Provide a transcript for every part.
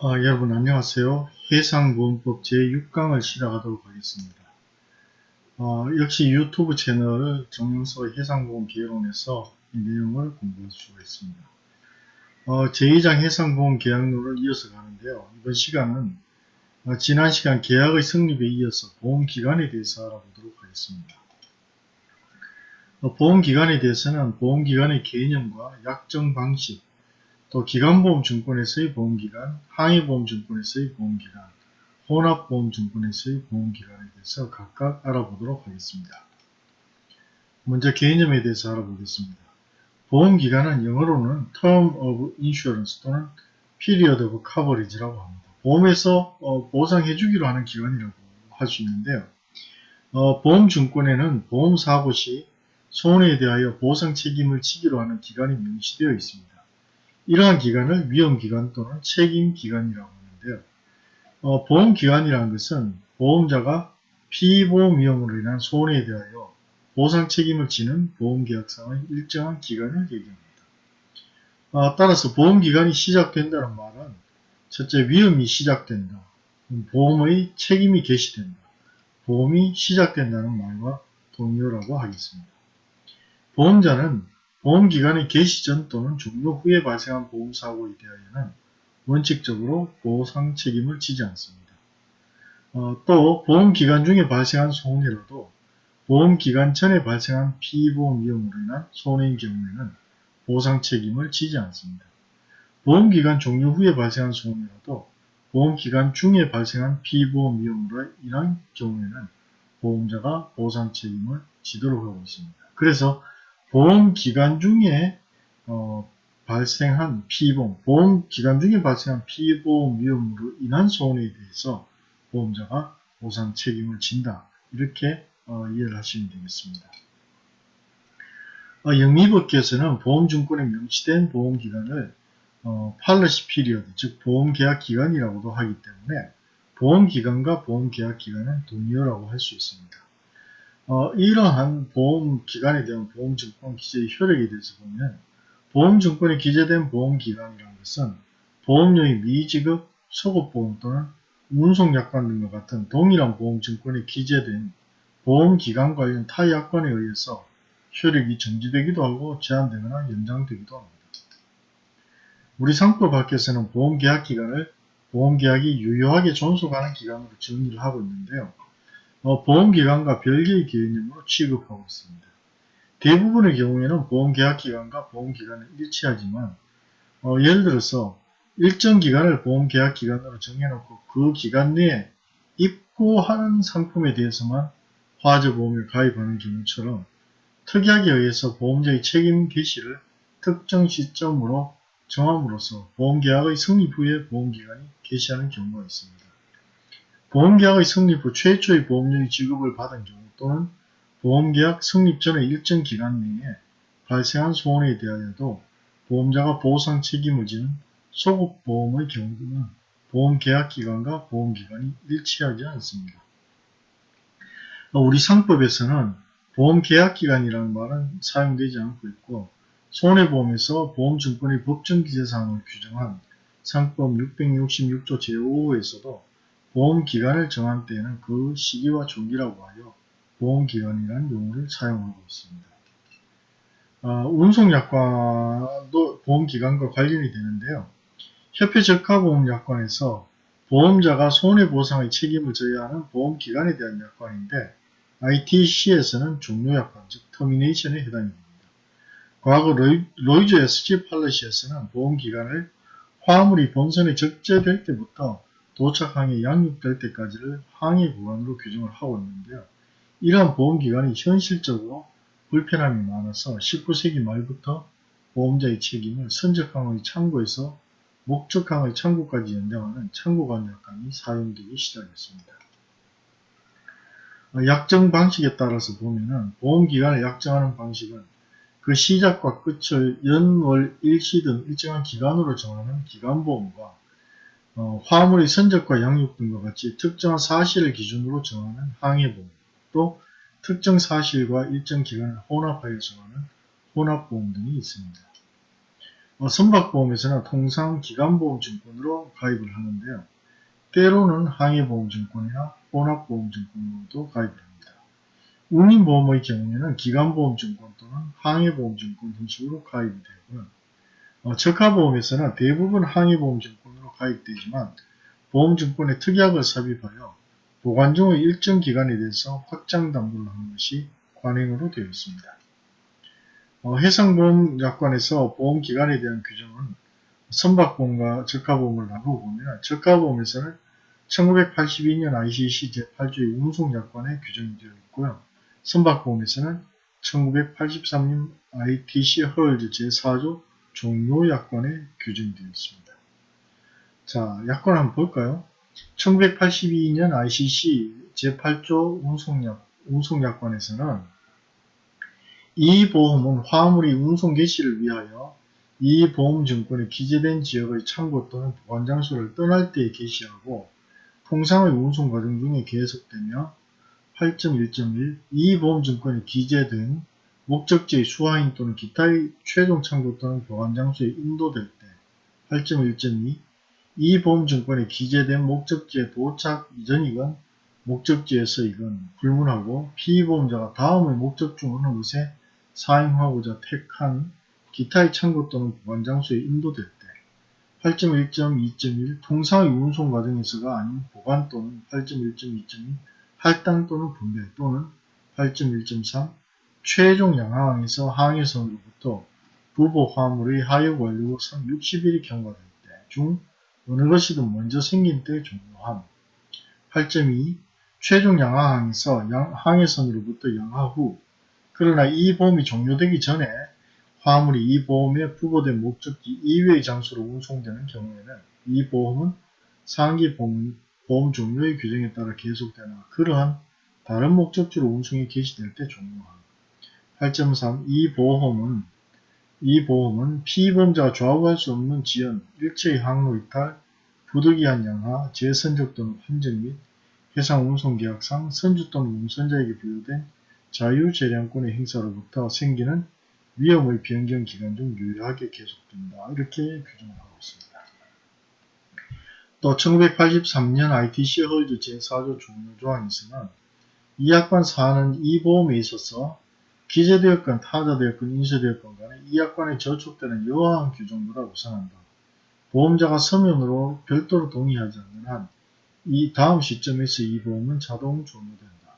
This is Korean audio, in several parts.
아, 여러분 안녕하세요. 해상보험법 제6강을 시작하도록 하겠습니다. 어, 역시 유튜브 채널 정영서 해상보험 개론에서 이 내용을 공부할 수가 있습니다. 어, 제2장 해상보험 계약론을 이어서 가는데요. 이번 시간은 어, 지난 시간 계약의 성립에 이어서 보험기간에 대해서 알아보도록 하겠습니다. 어, 보험기간에 대해서는 보험기간의 개념과 약정 방식, 또 기간보험증권에서의 보험기간, 항해보험증권에서의 보험기간, 혼합보험증권에서의 보험기간에 대해서 각각 알아보도록 하겠습니다. 먼저 개념에 대해서 알아보겠습니다. 보험기간은 영어로는 Term of Insurance 또는 Period of Coverage라고 합니다. 보험에서 어, 보상해주기로 하는 기간이라고 할 수 있는데요. 어, 보험증권에는 보험사고 시 손해에 대하여 보상 책임을 지기로 하는 기간이 명시되어 있습니다. 이러한 기간을 위험기간 또는 책임기간이라고 하는데요. 어, 보험기간이라는 것은 보험자가 피보험 위험으로 인한 손해에 대하여 보상 책임을 지는 보험계약상의 일정한 기간을 얘기합니다. 어, 따라서 보험기간이 시작된다는 말은 첫째 위험이 시작된다. 보험의 책임이 개시된다. 보험이 시작된다는 말과 동료라고 하겠습니다. 보험자는 보험기간의 개시 전 또는 종료 후에 발생한 보험사고에 대하여는 원칙적으로 보상 책임을 지지 않습니다. 어, 또 보험기간 중에 발생한 손해라도 보험기간 전에 발생한 피보험 위험으로 인한 손해인 경우에는 보상 책임을 지지 않습니다. 보험기간 종료 후에 발생한 손해라도 보험기간 중에 발생한 피보험 위험으로 인한 경우에는 보험자가 보상 책임을 지도록 하고 있습니다. 그래서 보험 기간 중에 어, 발생한 피보험, 보험 기간 중에 발생한 피보험 위험으로 인한 손해에 대해서 보험자가 보상 책임을 진다. 이렇게 어, 이해를 하시면 되겠습니다. 어, 영미법께서는 보험증권에 명시된 보험기간을 어, policy period, 즉 보험계약 기간이라고도 하기 때문에 보험기간과 보험계약 기간은 동일하다고 할 수 있습니다. 어, 이러한 보험기간에 대한 보험증권 기재의 효력에 대해서 보면 보험증권에 기재된 보험기간이라는 것은 보험료의 미지급, 소급보험 또는 운송약관 등과 같은 동일한 보험증권에 기재된 보험기간 관련 타 약관에 의해서 효력이 정지되기도 하고 제한되거나 연장되기도 합니다. 우리 상법 밖에서는 보험계약 기간을 보험계약이 유효하게 존속하는 기간으로 정의를 하고 있는데요. 어, 보험기간과 별개의 개념으로 취급하고 있습니다. 대부분의 경우에는 보험계약기간과 보험기간은 일치하지만 어, 예를 들어서 일정 기간을 보험계약기간으로 정해놓고 그 기간 내에 입고하는 상품에 대해서만 화재보험에 가입하는 경우처럼 특약에 의해서 보험자의 책임 개시를 특정 시점으로 정함으로써 보험계약의 성립 후에 보험기간이 개시하는 경우가 있습니다. 보험계약의 성립 후 최초의 보험료의 지급을 받은 경우 또는 보험계약 성립 전의 일정 기간 내에 발생한 손해에 대하여도 보험자가 보상 책임을 지는 소급보험의 경우는 보험계약기간과 보험기간이 일치하지 않습니다. 우리 상법에서는 보험계약기간이라는 말은 사용되지 않고 있고 손해보험에서 보험증권의 법정기재사항을 규정한 상법 666조 제5호에서도 보험기간을 정한 때에는 그 시기와 조기라고 하여 보험기간이라는 용어를 사용하고 있습니다. 어, 운송약관도 보험기간과 관련이 되는데요. 협회적가보험약관에서 보험자가 손해보상의 책임을 져야 하는 보험기간에 대한 약관인데 ITC에서는 종료약관, 즉 termination에 해당이 됩니다. 과거 로이즈 SG 팔러시에서는 보험기간을 화물이 본선에 적재될 때부터 도착항에 양육될 때까지를 항해 구간으로 규정을 하고 있는데요. 이러한 보험기간이 현실적으로 불편함이 많아서 19세기 말부터 보험자의 책임을 선적항의 창고에서 목적항의 창고까지 연장하는 창고관약관이 사용되기 시작했습니다. 약정 방식에 따라서 보면 보험기간을 약정하는 방식은 그 시작과 끝을 연월 일시 등 일정한 기간으로 정하는 기간보험과 어, 화물의 선적과 양육 등과 같이 특정한 사실을 기준으로 정하는 항해보험, 또 특정 사실과 일정 기간을 혼합하여 정하는 혼합보험 등이 있습니다. 어, 선박보험에서는 통상 기간보험증권으로 가입을 하는데요. 때로는 항해보험증권이나 혼합보험증권으로도 가입을 합니다. 운임보험의 경우에는 기간보험증권 또는 항해보험증권 형식으로 가입이 되고요. 어, 적하보험에서는 대부분 항해보험증권으로 가입되지만 보험증권에 특약을 삽입하여 보관 중의 일정 기간에 대해서 확장 담보를 하는 것이 관행으로 되어 있습니다. 어, 해상보험약관에서 보험기간에 대한 규정은 선박보험과 적하보험을 나누어 보면 적하보험에서는 1982년 ICC 제8조의 운송약관에 규정이 되어 있고요. 선박보험에서는 1983년 ITC 허얼즈 제4조 종료약관에 규정되어 있습니다. 자, 약관 한번 볼까요? 1982년 ICC 제8조 운송약, 운송약관에서는 이 보험은 화물이 운송 개시를 위하여 이 보험증권에 기재된 지역의 창고 또는 보관장소를 떠날 때에 개시하고 통상의 운송 과정 중에 계속되며 8.1.1 이 보험증권에 기재된 목적지의 수화인 또는 기타의 최종 창고 또는 보관장소에 인도될 때 8.1.2 이 보험증권에 기재된 목적지에 도착 이전이건 목적지에서이건 불문하고 피보험자가 다음의 목적 중 어느 것에 사용하고자 택한 기타의 창고 또는 보관장소에 인도될 때 8.1.2.1 통상의 운송 과정에서가 아닌 보관 또는 8.1.2.2 할당 또는 분배 또는 8.1.3 최종 양항에서 항해선으로부터 부보 화물의 하역 완료 선 60일이 경과될 때 중 어느 것이든 먼저 생긴 때 종료함. 8.2 최종 양하항에서 항해선으로부터 양하 후 그러나 이 보험이 종료되기 전에 화물이 이 보험에 부고된 목적지 이외의 장소로 운송되는 경우에는 이 보험은 상기 보험, 보험 종료의 규정에 따라 계속되나 그러한 다른 목적지로 운송이 개시될 때 종료함. 8.3. 이 보험은 이 보험은 피보험자가 좌우할 수 없는 지연, 일체의 항로 이탈, 부득이한 양하, 재선적 또는 환전 및 해상 운송계약상 선주 또는 운선자에게 부여된 자유재량권의 행사로부터 생기는 위험의 변경 기간 중 유효하게 계속된다. 이렇게 규정을 하고 있습니다. 또 1983년 ITC 헐드 제4조 종료조항에서는 이 약관 사안은 이 보험에 있어서 기재되었건 타자되었건 인쇄되었건 간에 이 약관에 저촉되는 여하한 규정보다 우선한다. 보험자가 서면으로 별도로 동의하지 않는 한 이 다음 시점에서 이 보험은 자동 종료된다.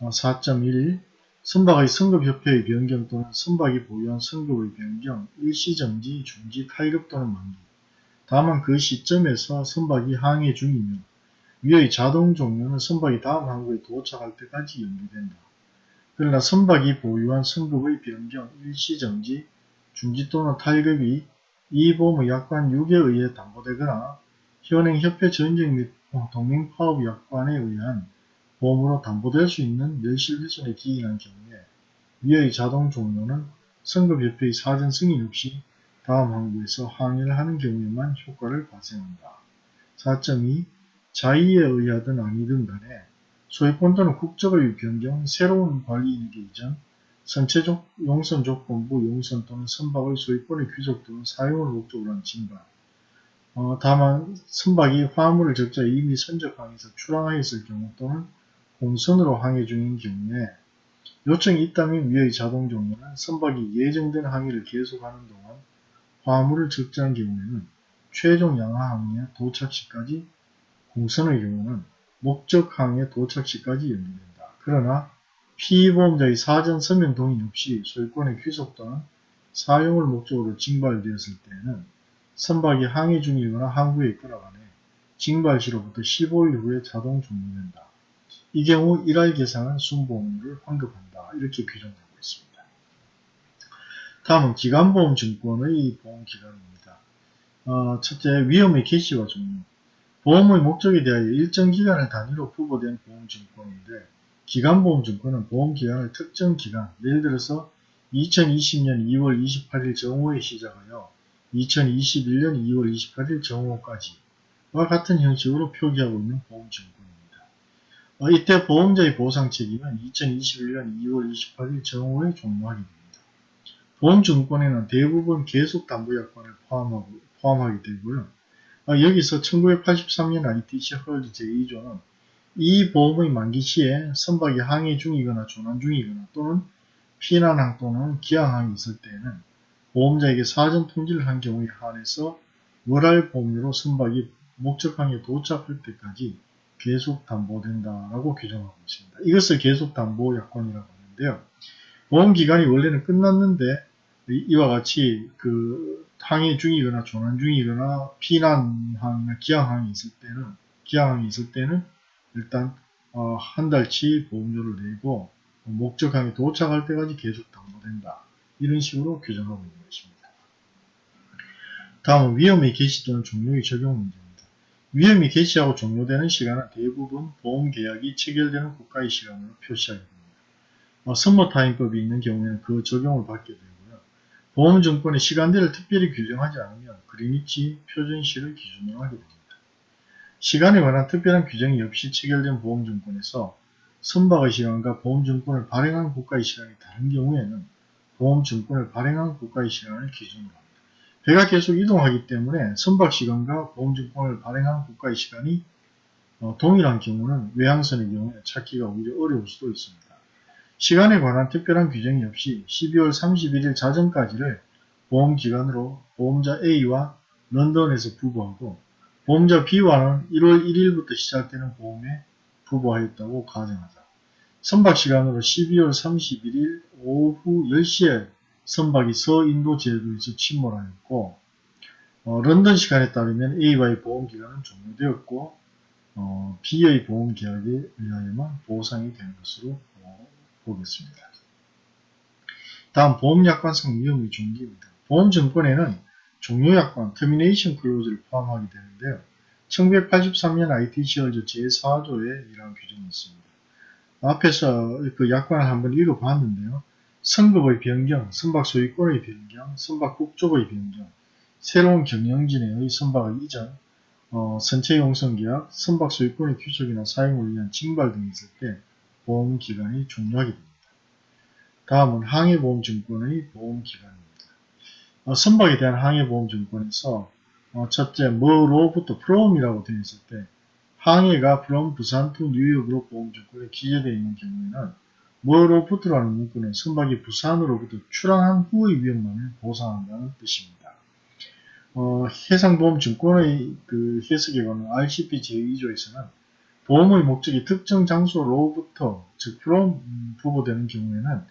4.1 어, 선박의 승급협회의 변경 또는 선박이 보유한 승급의 변경, 일시정지, 중지, 탈급 또는 만기. 다만 그 시점에서 선박이 항해 중이며 위의 자동 종료는 선박이 다음 항구에 도착할 때까지 연기된다. 그러나 선박이 보유한 승급의 변경, 일시정지, 중지 또는 탈급이 이 보험의 약관 6에 의해 담보되거나 현행 협회 전쟁 및 동맹 파업 약관에 의한 보험으로 담보될 수 있는 멸실 훼손에 기인한 경우에 위의 자동 종료는 선급협회의 사전 승인 없이 다음 항구에서 항해를 하는 경우에만 효과를 발생한다. 4.2 자의에 의하든 아니든 간에 소유권 또는 국적의 변경, 새로운 관리인에게 이전, 선체적 용선 조건부 용선 또는 선박의 소유권의 귀속 또는 사용을 목적으로 한 진발. 어, 다만 선박이 화물을 적자 이미 선적항에서 출항하였을 경우 또는 공선으로 항해 중인 경우에 요청이 있다면 위의 자동 종료는 선박이 예정된 항해를 계속하는 동안 화물을 적재한 경우에는 최종 양하 항해 도착 시까지 공선의 경우는 목적 항해 도착 시까지 연기된다. 그러나 피보험자의 사전 서명 동의 없이 소유권의 귀속 또는 사용을 목적으로 징발되었을 때에는 선박이 항해 중이거나 항구에 있거나 간에 징발 시로부터 15일 후에 자동 종료된다. 이 경우 일할 계상은 순보험료를 환급한다. 이렇게 규정하고 있습니다. 다음은 기간보험증권의 보험기간입니다. 어, 첫째, 위험의 개시와 종료. 보험의 목적에 대하여 일정 기간을 단위로 부과된 보험증권인데 기간보험증권은 보험기간을 특정 기간, 예를 들어서 2020년 2월 28일 정오에 시작하여 2021년 2월 28일 정오까지와 같은 형식으로 표기하고 있는 보험증권입니다. 어, 이때 보험자의 보상 책임은 2021년 2월 28일 정오에 종료하게 됩니다. 보험증권에는 대부분 계속담보약관을 포함하고, 포함하게 되고요. 아, 여기서 1983년 ITC 헐드 제2조는 이 보험의 만기 시에 선박이 항해 중이거나 조난 중이거나 또는 피난항 또는 기항항이 있을 때에는 보험자에게 사전 통지를 한 경우에 한해서 월할 보험료로 선박이 목적항에 도착할 때까지 계속 담보된다라고 규정하고 있습니다. 이것을 계속 담보 약관이라고 하는데요. 보험 기간이 원래는 끝났는데 이와 같이 그 항해 중이거나 조난 중이거나 피난항이나 기항항이 있을 때는 기항항이 있을 때는 일단 어, 한 달치 보험료를 내고 목적항에 도착할 때까지 계속 담보된다. 이런 식으로 규정하고 있는 것입니다. 다음은 위험의 개시 또는 종료의 적용 문제입니다. 위험이 개시하고 종료되는 시간은 대부분 보험계약이 체결되는 국가의 시간으로 표시하게 됩니다. 어, 선모타임법이 있는 경우에는 그 적용을 받게 되고요. 보험증권의 시간대를 특별히 규정하지 않으면 그리니치 표준시를 기준으로 하게 됩니다. 시간에 관한 특별한 규정이 없이 체결된 보험증권에서 선박의 시간과 보험증권을 발행한 국가의 시간이 다른 경우에는 보험증권을 발행한 국가의 시간을 기준으로 합니다. 배가 계속 이동하기 때문에 선박 시간과 보험증권을 발행한 국가의 시간이 어, 동일한 경우는 외항선의 경우에 찾기가 오히려 어려울 수도 있습니다. 시간에 관한 특별한 규정이 없이 12월 31일 자정까지를 보험기간으로 보험자 A와 런던에서 부부하고 보험자 B와는 1월 1일부터 시작되는 보험에 부부하였다고 가정하자. 선박시간으로 12월 31일 오후 10시에 선박이 서인도 제도에서 침몰하였고 어, 런던 시간에 따르면 A와의 보험기간은 종료되었고 어, B의 보험계약에 의하여만 보상이 되는 것으로 어, 보겠습니다. 다음 보험약관상 위험의 종기입니다. 보험증권에는 종료약관 termination clause를 포함하게 되는데요. 1983년 ITC 헐저 제4조에 이러한 규정이 있습니다. 앞에서 그 약관을 한번 읽어봤는데요. 선급의 변경, 선박 소유권의 변경, 선박 국적의 변경, 새로운 경영진에 의 선박의 이전, 어, 선체 용성계약, 선박 소유권의 규칙이나 사용을 위한 징발 등이 있을 때 보험기간이 종료하게 됩니다. 다음은 항해보험증권의 보험기간입니다. 어, 선박에 대한 항해보험증권에서 어, 첫째, 뭐로부터 프롬이라고 되어 있을 때 항해가 from 부산 to 뉴욕으로 보험증권에 기재되어 있는 경우에는 뭐로부터라는 문구는 선박이 부산으로부터 출항한 후의 위험만을 보상한다는 뜻입니다. 어, 해상보험증권의 그 해석에 관한 RCP 제2조에서는 보험의 목적이 특정 장소로부터 즉 from 부보되는 경우에는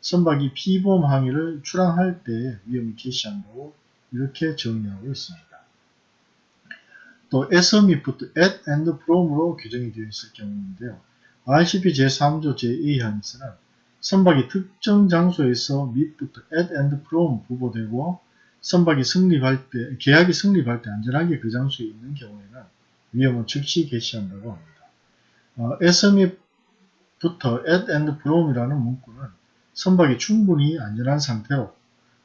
선박이 피보험 항해를 출항할 때 위험을 개시한다고 이렇게 정의하고 있습니다. 또 SMI부터 at and from으로 규정이 되어 있을 경우인데요. RCP 제3조 제2항에서는 선박이 특정 장소에서 밑부터 at and from 부보되고 선박이 승립할 때, 계약이 승립할 때 안전하게 그 장소에 있는 경우에는 위험은 즉시 개시한다고 합니다. 어, SME부터 at and from이라는 문구는 선박이 충분히 안전한 상태로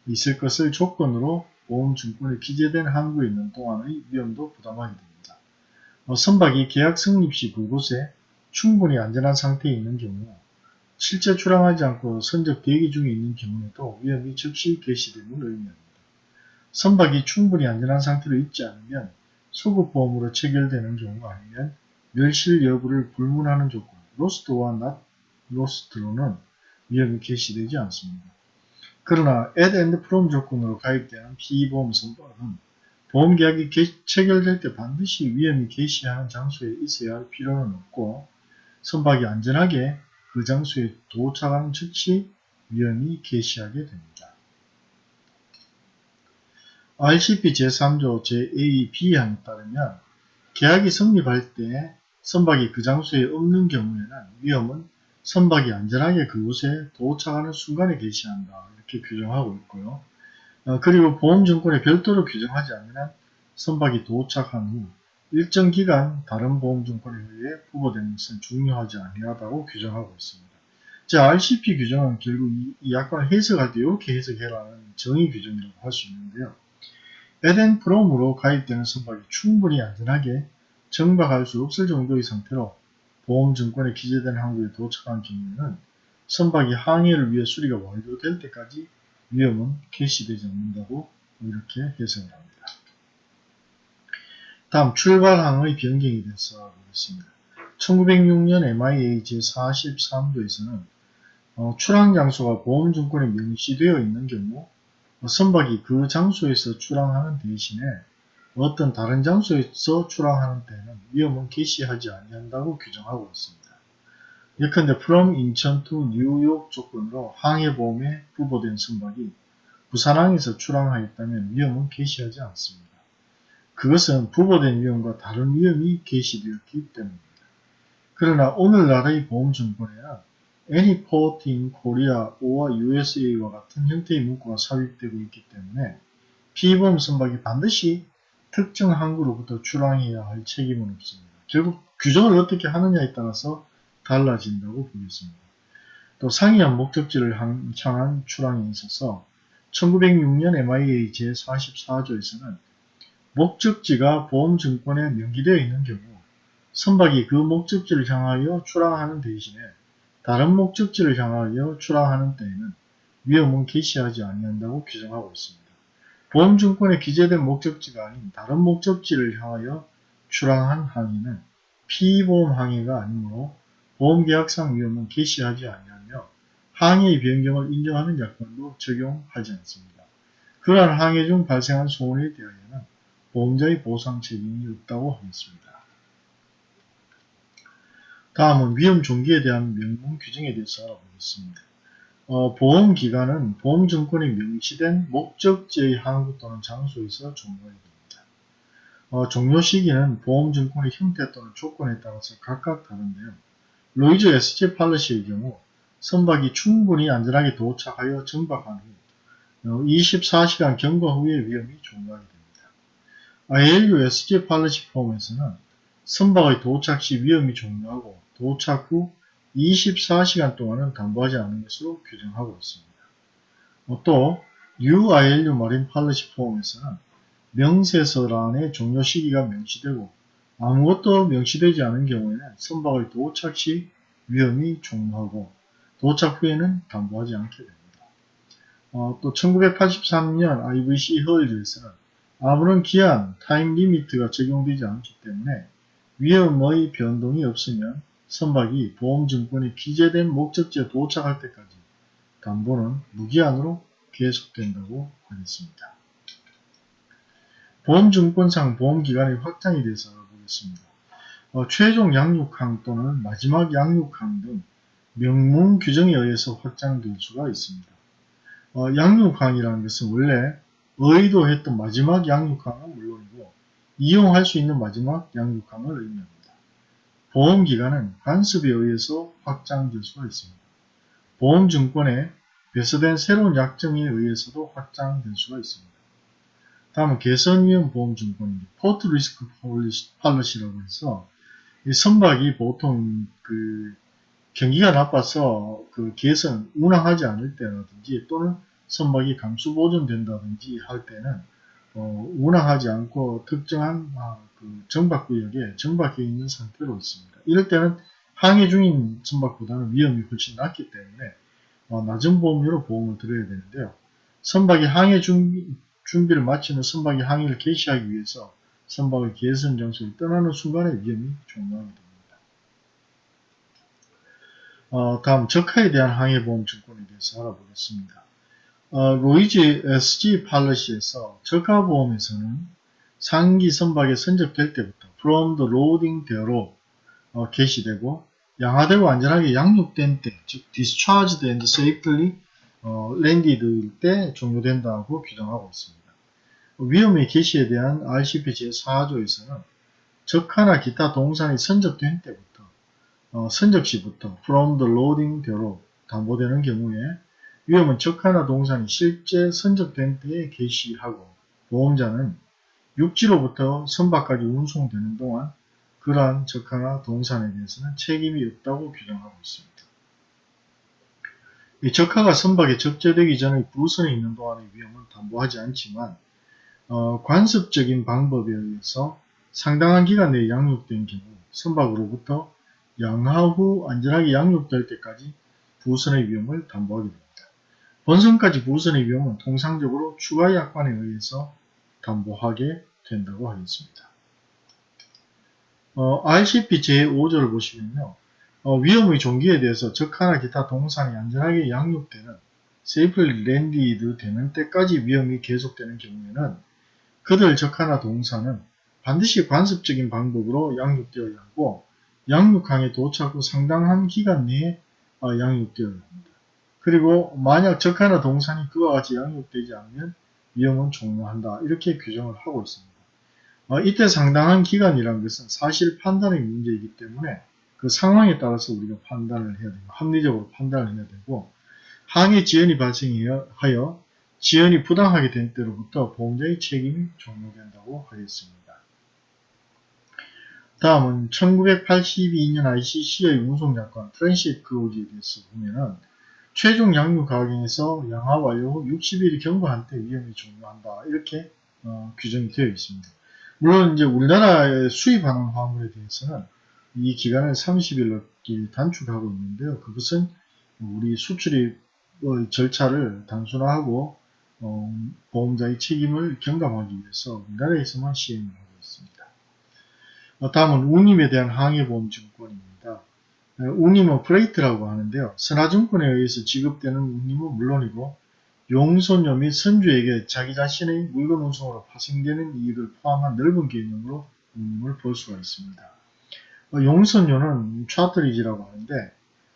있을 것을 조건으로 보험증권에 기재된 항구에 있는 동안의 위험도 부담하게 됩니다. 어, 선박이 계약 승립 시 그곳에 충분히 안전한 상태에 있는 경우 실제 출항하지 않고 선적 대기 중에 있는 경우에도 위험이 즉시 개시됨을 의미합니다. 선박이 충분히 안전한 상태로 있지 않으면 소급보험으로 체결되는 경우 아니면 멸실 여부를 불문하는 조건 로스트와 not lost로는 위험이 개시되지 않습니다. 그러나 add and from 조건으로 가입되는 피보험 선박은 보험계약이 체결될 때 반드시 위험이 개시하는 장소에 있어야 할 필요는 없고 선박이 안전하게 그 장소에 도착하는 즉시 위험이 개시하게 됩니다. RCP 제3조 제2, B항에 따르면 계약이 성립할 때 선박이 그 장소에 없는 경우에는 위험은 선박이 안전하게 그곳에 도착하는 순간에 개시한다. 이렇게 규정하고 있고요. 어, 그리고 보험증권에 별도로 규정하지 않으면 선박이 도착한 후 일정 기간 다른 보험증권에 의해 부과되는 것은 중요하지 아니하다고 규정하고 있습니다. 자, RCP 규정은 결국 이, 이 약관을 해석할 때 이렇게 해석해라는 정의 규정이라고 할 수 있는데요. 에덴 프롬으로 가입되는 선박이 충분히 안전하게 정박할 수 없을 정도의 상태로 보험증권에 기재된 항구에 도착한 경우에는 선박이 항해를 위해 수리가 완료될 때까지 위험은 개시되지 않는다고 이렇게 해석을 합니다. 다음 출발항의 변경에 대해서 보겠습니다. 1906년 MIA 제43조에서는 어, 출항 장소가 보험증권에 명시되어 있는 경우 어, 선박이 그 장소에서 출항하는 대신에 어떤 다른 장소에서 출항하는 때는 위험은 개시하지 아니한다고 규정하고 있습니다. 예컨대 from 인천 to 뉴욕 조건으로 항해보험에 부보된 선박이 부산항에서 출항하였다면 위험은 개시하지 않습니다. 그것은 부보된 위험과 다른 위험이 개시되었기 때문입니다. 그러나 오늘날의 보험증권에는 any port in Korea or USA와 같은 형태의 문구가 삽입되고 있기 때문에 피보험 선박이 반드시 특정 항구로부터 출항해야 할 책임은 없습니다. 결국 규정을 어떻게 하느냐에 따라서 달라진다고 보겠습니다. 또 상이한 목적지를 향한 출항에 있어서 1906년 MIA 제44조에서는 목적지가 보험증권에 명기되어 있는 경우 선박이 그 목적지를 향하여 출항하는 대신에 다른 목적지를 향하여 출항하는 때에는 위험은 개시하지 아니한다고 규정하고 있습니다. 보험증권에 기재된 목적지가 아닌 다른 목적지를 향하여 출항한 항해는 피보험 항해가 아니므로 보험계약상 위험은 개시하지 아니하며 항해의 변경을 인정하는 약관도 적용하지 않습니다. 그러한 항해 중 발생한 소원에 대하여는 보험자의 보상 책임이 없다고 하겠습니다. 다음은 위험 종기에 대한 명문 규정에 대해서 알아보겠습니다. 어, 보험기간은 보험증권에 명시된 목적지의 항구 또는 장소에서 종료하게 됩니다. 어, 종료 시기는 보험증권의 형태 또는 조건에 따라서 각각 다른데요. 로이즈 SG 팔러시의 경우 선박이 충분히 안전하게 도착하여 정박한 후 24시간 어, 경과 후에 위험이 종료하게 됩니다. ILU SG 팔러시 폼에서는 선박의 도착 시 위험이 종료하고 도착 후 24시간 동안은 담보하지 않는 것으로 규정하고 있습니다. 어, 또 UILU 마린 팔러시 포함에서는 명세서란의 종료 시기가 명시되고 아무것도 명시되지 않은 경우에는 선박의 도착 시 위험이 종료하고 도착 후에는 담보하지 않게 됩니다. 어, 또 1983년 IVC Hull에서는 아무런 기한, time limit가 적용되지 않기 때문에 위험의 변동이 없으면 선박이 보험증권에 기재된 목적지에 도착할 때까지 담보는 무기한으로 계속된다고 하겠습니다. 보험증권상 보험기간의 확장에 대해서 알아보겠습니다. 어, 최종 양육항 또는 마지막 양육항 등 명문 규정에 의해서 확장될 수가 있습니다. 어, 양육항이라는 것은 원래 의도했던 마지막 양육항은 물론이고 이용할 수 있는 마지막 양육항을 의미합니다. 보험기간은 관습에 의해서 확장될 수가 있습니다. 보험증권에 배서된 새로운 약정에 의해서도 확장될 수가 있습니다. 다음은 개선위험 보험증권입니다. 포트 리스크 팔러시라고 해서 이 선박이 보통 그 경기가 나빠서 그 개선 운항하지 않을 때라든지 또는 선박이 감수 보존된다든지 할 때는 어, 운항하지 않고 특정한 아, 그 정박구역에 정박해 있는 상태로 있습니다. 이럴 때는 항해 중인 선박보다는 위험이 훨씬 낮기 때문에 어, 낮은 보험료로 보험을 들어야 되는데요. 선박이 항해 준비, 준비를 마치는 선박이 항해를 개시하기 위해서 선박의 개선 장소를 떠나는 순간에 위험이 종료하게 됩니다. 어, 다음 적하에 대한 항해보험 증권에 대해서 알아보겠습니다. 어, 로이즈 SG 팔러시에서 적하보험에서는 상기 선박에 선적될 때부터 from the loading 대로 어, 개시되고 양화되고 안전하게 양육된 때, 즉 discharged and safely 어, landed 때 종료된다고 규정하고 있습니다. 위험의 개시에 대한 RCP 제4조에서는 적하나 기타 동산이 선적된 때부터 어, 선적 시부터 from the loading 대로 담보되는 경우에 위험은 적하나 동산이 실제 선적된 때에 개시하고 보험자는 육지로부터 선박까지 운송되는 동안 그러한 적하나 동산에 대해서는 책임이 없다고 규정하고 있습니다. 이 적하가 선박에 적재되기 전에 부선에 있는 동안의 위험은 담보하지 않지만 어, 관습적인 방법에 의해서 상당한 기간 내에 양육된 경우 선박으로부터 양하 후 안전하게 양육될 때까지 부선의 위험을 담보하게 됩니다. 본선까지 부선의 위험은 통상적으로 추가 약관에 의해서 담보하게 된다고 하겠습니다. 어, RCP 제5조를 보시면요. 어, 위험의 종기에 대해서 적하나 기타 동산이 안전하게 양육되는 세이플 랜디드 되는 때까지 위험이 계속되는 경우에는 그들 적하나 동산은 반드시 관습적인 방법으로 양육되어야 하고 양육항에 도착 후 상당한 기간 내에 어, 양육되어야 합니다. 그리고 만약 적하나 동산이 그와 같이 양육되지 않으면 위험은 종료한다. 이렇게 규정을 하고 있습니다. 어, 이때 상당한 기간이라는 것은 사실 판단의 문제이기 때문에 그 상황에 따라서 우리가 판단을 해야 되고 합리적으로 판단을 해야 되고 항해 지연이 발생하여 지연이 부당하게 된 때로부터 보험자의 책임이 종료된다고 하겠습니다. 다음은 1982년 ICC의 운송약관 트랜시트 크로즈에 대해서 보면은 최종 양육 가격에서 후 60일이 경과한 때 위험이 종료한다. 이렇게 어, 규정이 되어 있습니다. 물론 이제 우리나라에 수입하는 화물에 대해서는 이 기간을 30일로 단축하고 있는데요. 그것은 우리 수출입 절차를 단순화하고 어, 보험자의 책임을 경감하기 위해서 우리나라에서만 시행을 하고 있습니다. 어, 다음은 운임에 대한 항해보험증권입니다. 어, 운임은 프레이트라고 하는데요. 선화증권에 의해서 지급되는 운임은 물론이고 용선료 및 선주에게 자기 자신의 물건 운송으로 파생되는 이익을 포함한 넓은 개념으로 운임을 볼 수가 있습니다. 어, 용선료는 차트리지라고 하는데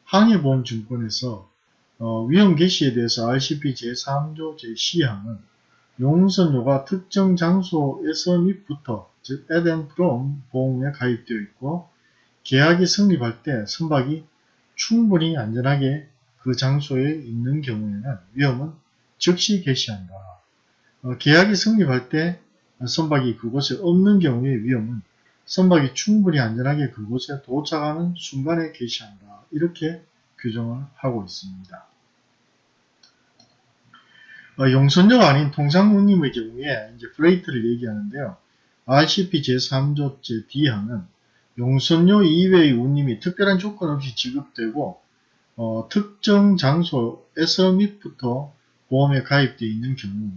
항해보험증권에서 어, 위험 개시에 대해서 RCP 제3조 제12항은 용선료가 특정 장소에서 및부터 즉 and from 보험에 가입되어 있고 계약이 성립할 때 선박이 충분히 안전하게 그 장소에 있는 경우에는 위험은 즉시 개시한다. 어, 계약이 성립할 때 선박이 그곳에 없는 경우의 위험은 선박이 충분히 안전하게 그곳에 도착하는 순간에 개시한다. 이렇게 규정을 하고 있습니다. 어, 용선료가 아닌 통상운임의 경우에 이제 플레이트를 얘기하는데요. RCP 제3조 제2항은 용선료 이외의 운임이 특별한 조건 없이 지급되고 어, 특정 장소에서 및부터 보험에 가입되어 있는 경우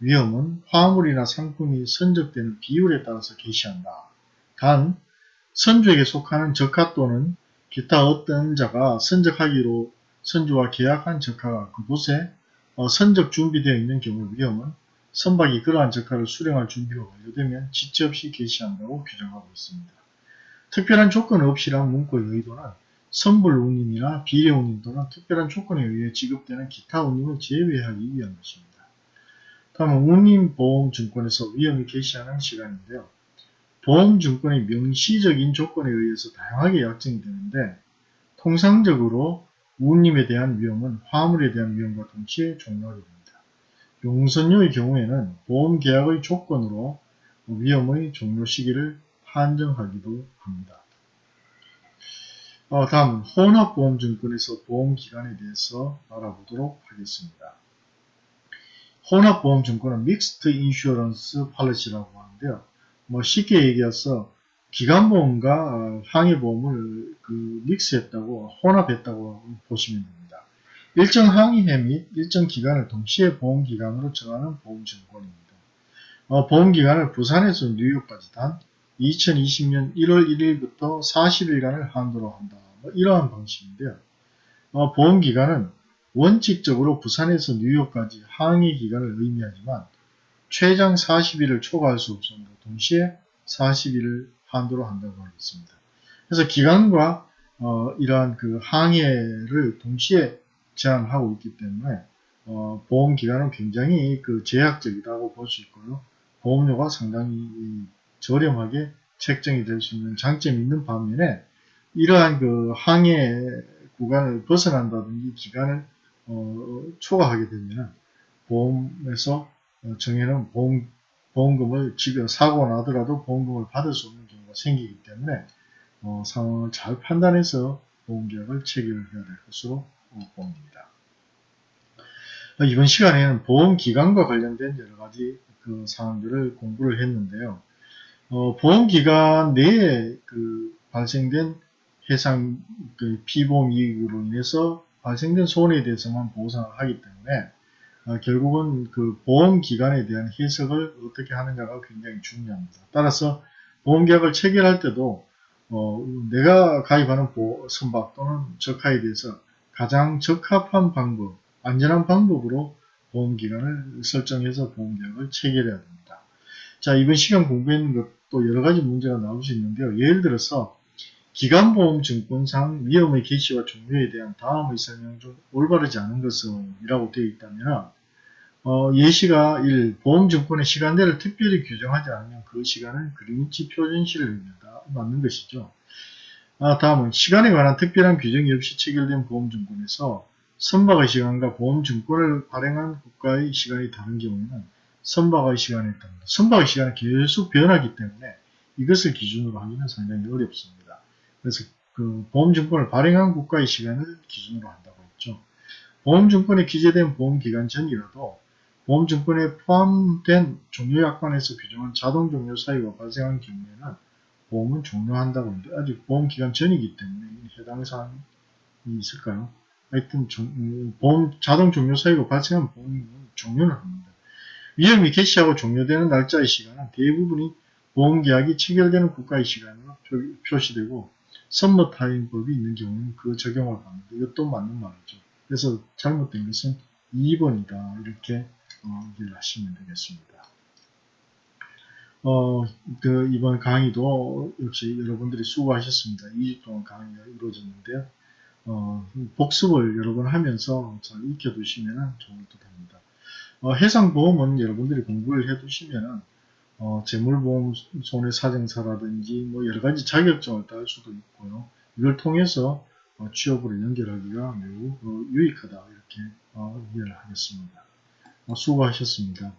위험은 화물이나 상품이 선적되는 비율에 따라서 개시한다. 단 선주에게 속하는 적하 또는 기타 어떤 자가 선적하기로 선주와 계약한 적하가 그곳에 어, 선적 준비되어 있는 경우 위험은 선박이 그러한 적하를 수령할 준비가 완료되면 지체 없이 개시한다고 규정하고 있습니다. 특별한 조건 없이란 문구의 의도는 선불 운임이나 비례 운임 또는 특별한 조건에 의해 지급되는 기타 운임을 제외하기 위한 것입니다. 다음은 운임보험증권에서 위험이 개시하는 시간인데요. 보험증권의 명시적인 조건에 의해서 다양하게 약정이 되는데 통상적으로 운임에 대한 위험은 화물에 대한 위험과 동시에 종료하게 됩니다. 용선료의 경우에는 보험계약의 조건으로 위험의 종료 시기를 한정하기도 합니다. 어, 다음 혼합보험증권에서 보험기간에 대해서 알아보도록 하겠습니다. 혼합보험증권은 믹스트 인슈어런스 팔리시라고 하는데요. 뭐 쉽게 얘기해서 기간보험과 어, 항해보험을 그 믹스했다고 혼합했다고 보시면 됩니다. 일정 항해 및 일정 기간을 동시에 보험기간으로 정하는 보험증권입니다. 어, 보험기간을 부산에서 뉴욕까지 단 2020년 1월 1일부터 40일간을 한도로 한다. 뭐 이러한 방식인데요. 어, 보험기간은 원칙적으로 부산에서 뉴욕까지 항해 기간을 의미하지만 최장 40일을 초과할 수 없습니다. 동시에 40일을 한도로 한다고 하겠습니다. 그래서 기간과 어, 이러한 그 항해를 동시에 제한하고 있기 때문에 어, 보험 기간은 굉장히 그 제약적이라고 볼 수 있고요. 보험료가 상당히 저렴하게 책정이 될 수 있는 장점이 있는 반면에 이러한 그 항해 구간을 벗어난다든지 기간을 어, 초과하게 되면 보험에서 어, 정해놓은 보험, 보험금을 지금 사고가 나더라도 보험금을 받을 수 없는 경우가 생기기 때문에 어, 상황을 잘 판단해서 보험계약을 체결해야 될 것으로 봅니다. 이번 시간에는 보험기간과 관련된 여러 가지 그 사항들을 공부를 했는데요. 어, 보험기간 내에 그 발생된 해상 그 피보험 이익으로 인해서 발생된 손해에 대해서만 보상을 하기 때문에 아, 결국은 그 보험기간에 대한 해석을 어떻게 하느냐가 굉장히 중요합니다. 따라서 보험계약을 체결할 때도 어, 내가 가입하는 보, 선박 또는 적하에 대해서 가장 적합한 방법, 안전한 방법으로 보험기간을 설정해서 보험계약을 체결해야 됩니다. 자, 이번 시간 공부했는 것 도 여러 가지 문제가 나올 수 있는데요. 예를 들어서 기간보험 증권상 위험의 개시와 종료에 대한 다음의 설명 중 올바르지 않은 것은 이라고 되어 있다면 어, 예시가 1. 보험증권의 시간대를 특별히 규정하지 않으면 그 시간은 그린위치 표준시를 의미한다. 맞는 것이죠. 아, 다음은 시간에 관한 특별한 규정이 없이 체결된 보험증권에서 선박의 시간과 보험증권을 발행한 국가의 시간이 다른 경우에는 선박의 시간에 따릅니다. 선박의 시간은 계속 변하기 때문에 이것을 기준으로 하기는 상당히 어렵습니다. 그래서 그 보험증권을 발행한 국가의 시간을 기준으로 한다고 했죠. 보험증권에 기재된 보험기간 전이라도 보험증권에 포함된 종료약관에서 규정한 자동종료 사유가 발생한 경우에는 보험은 종료한다고 하는데 아직 보험기간 전이기 때문에 해당 사항이 있을까요? 하여튼 종- 음, 보험 자동 종료 사유가 발생한 보험은 종료는 합니다. 위험이 개시하고 종료되는 날짜의 시간은 대부분이 보험계약이 체결되는 국가의 시간으로 표, 시되고 선머타임법이 있는 경우는 그 적용을 받는다. 이것도 맞는 말이죠. 그래서 잘못된 것은 2번이다. 이렇게 어, 이해를 하시면 되겠습니다. 어, 그 이번 강의도 역시 여러분들이 수고하셨습니다. 2주 동안 강의가 이루어졌는데요. 어, 복습을 여러 번 하면서 잘 익혀두시면 듯 합니다. 어, 해상보험은 여러분들이 공부를 해두시면 어, 재물보험 손해사정사라든지 뭐 여러가지 자격증을 딸 수도 있고요. 이걸 통해서 어, 취업으로 연결하기가 매우 어, 유익하다 이렇게 어, 이해를 하겠습니다. 어, 수고하셨습니다.